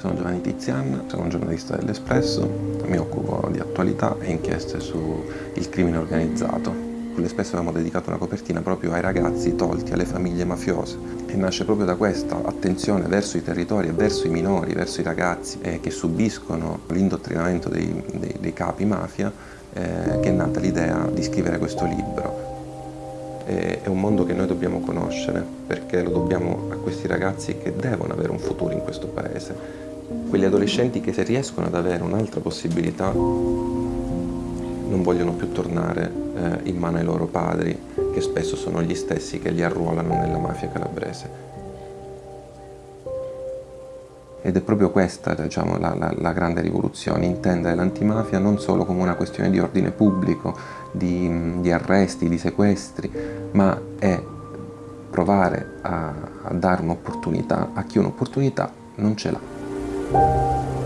Sono Giovanni Tizian, sono un giornalista dell'Espresso, mi occupo di attualità e inchieste sul crimine organizzato. L'Espresso abbiamo dedicato una copertina proprio ai ragazzi tolti alle famiglie mafiose e nasce proprio da questa attenzione verso i territori verso i minori, verso i ragazzi eh, che subiscono l'indottrinamento dei, dei, dei, capi mafia eh, che è nata l'idea di scrivere questo libro è un mondo che noi dobbiamo conoscere perché lo dobbiamo a questi ragazzi che devono avere un futuro in questo paese quegli adolescenti che se riescono ad avere un'altra possibilità non vogliono più tornare eh, in mano ai loro padri, che spesso sono gli stessi che li arruolano nella mafia calabrese. Ed è proprio questa diciamo, la, la, la, grande rivoluzione, intendere l'antimafia non solo come una questione di ordine pubblico, di, di arresti, di sequestri, ma è provare a, a dare un'opportunità a chi un'opportunità non ce l'ha. Música